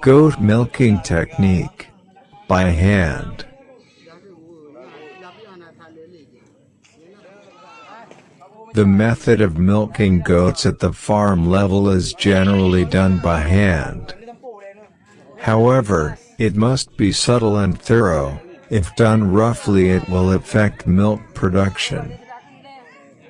Goat milking technique. By hand. The method of milking goats at the farm level is generally done by hand. However, it must be subtle and thorough, if done roughly it will affect milk production.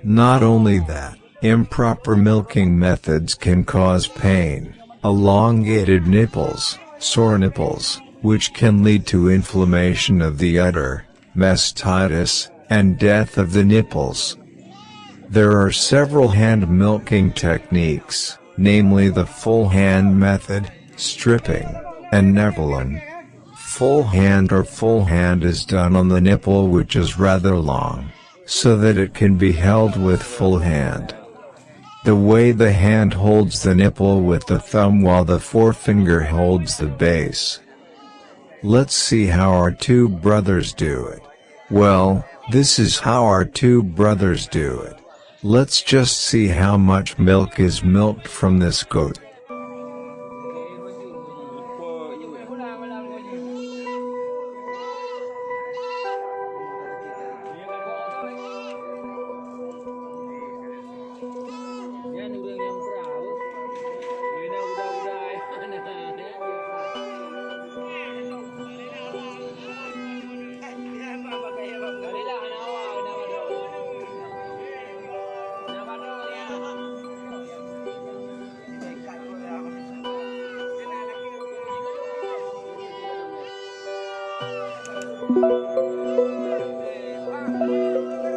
Not only that, improper milking methods can cause pain, elongated nipples, sore nipples, which can lead to inflammation of the udder, mastitis, and death of the nipples. There are several hand milking techniques, namely the full hand method, stripping, and nippling. Full hand or full hand is done on the nipple which is rather long, so that it can be held with full hand. The way the hand holds the nipple with the thumb while the forefinger holds the base. Let's see how our two brothers do it. Well, this is how our two brothers do it. Let's just see how much milk is milked from this goat.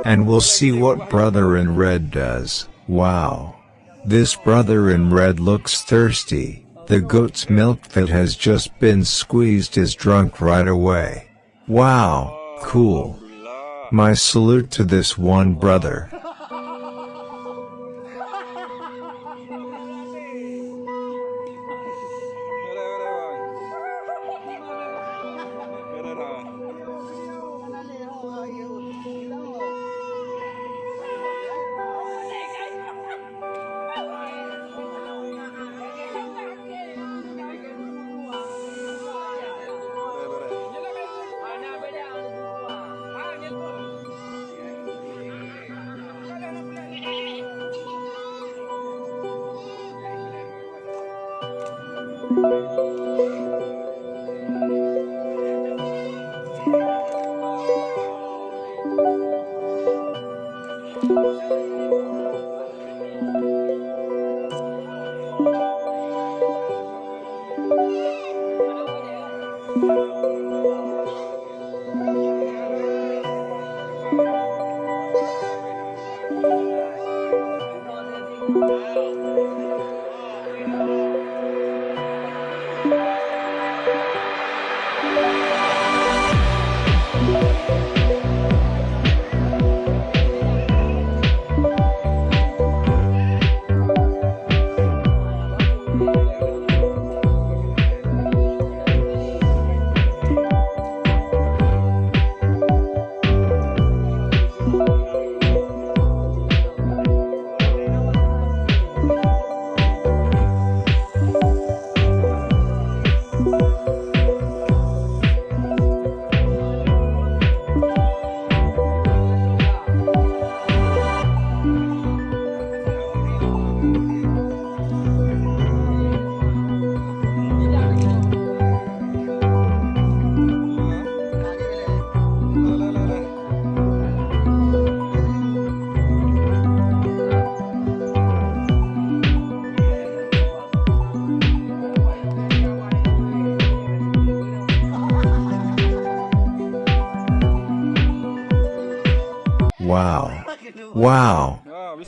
And we'll see what brother in red does. Wow. This brother in red looks thirsty. The goat's milk that has just been squeezed is drunk right away. Wow, cool. My salute to this one brother.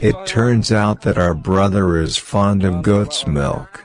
It turns out that our brother is fond of goat's milk.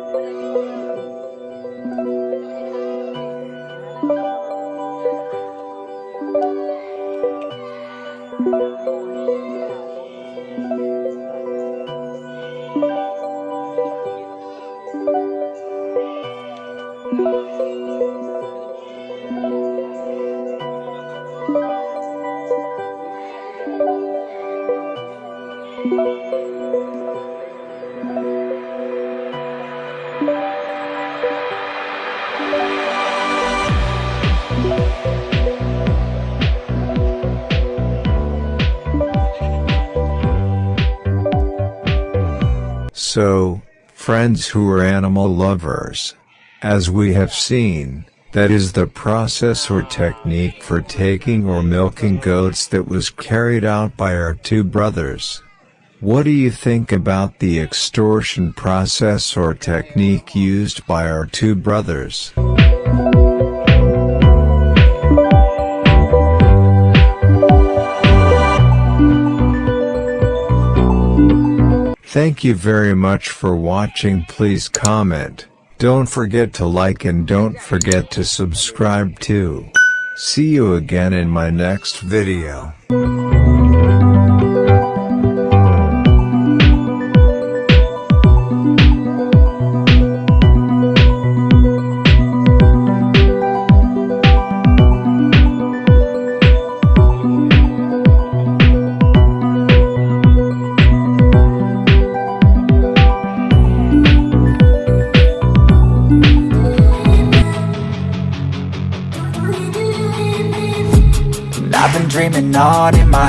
So, friends who are animal lovers. As we have seen, that is the process or technique for taking or milking goats that was carried out by our two brothers. What do you think about the extortion process or technique used by our two brothers? Thank you very much for watching please comment, don't forget to like and don't forget to subscribe too. See you again in my next video. On in my